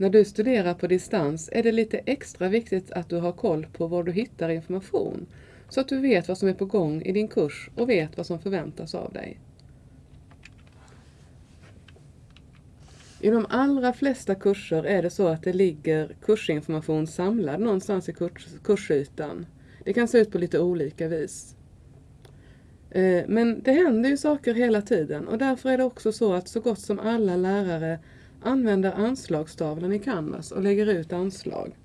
När du studerar på distans är det lite extra viktigt att du har koll på var du hittar information, så att du vet vad som är på gång i din kurs och vet vad som förväntas av dig. I de allra flesta kurser är det så att det ligger kursinformation samlad någonstans i kurs, kursytan. Det kan se ut på lite olika vis. Eh, men det händer ju saker hela tiden och därför är det också så att så gott som alla lärare använder anslagstavlan i Canvas och lägger ut anslag.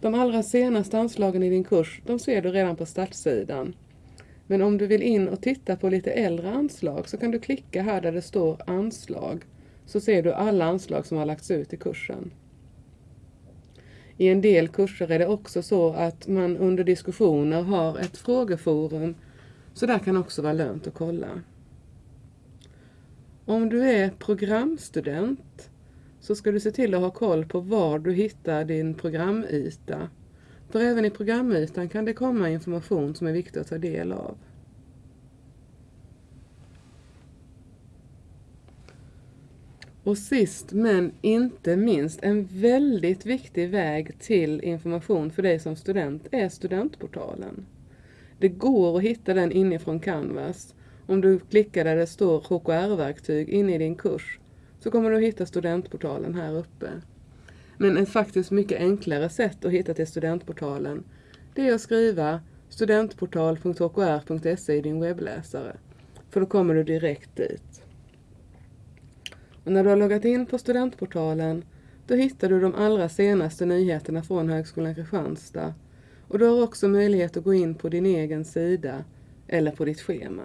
De allra senaste anslagen i din kurs, de ser du redan på startsidan. Men om du vill in och titta på lite äldre anslag så kan du klicka här där det står anslag. Så ser du alla anslag som har lagts ut i kursen. I en del kurser är det också så att man under diskussioner har ett frågeforum. Så där kan också vara lönt att kolla. Om du är programstudent så ska du se till att ha koll på var du hittar din programyta. För även i programytan kan det komma information som är viktig att ta del av. Och sist men inte minst, en väldigt viktig väg till information för dig som student är studentportalen. Det går att hitta den inifrån Canvas. Om du klickar där det står HKR-verktyg inne i din kurs så kommer du att hitta studentportalen här uppe. Men ett faktiskt mycket enklare sätt att hitta till studentportalen det är att skriva studentportal.hkr.se i din webbläsare. För då kommer du direkt dit. Och när du har loggat in på studentportalen då hittar du de allra senaste nyheterna från Högskolan Kristianstad. Och du har också möjlighet att gå in på din egen sida eller på ditt schema.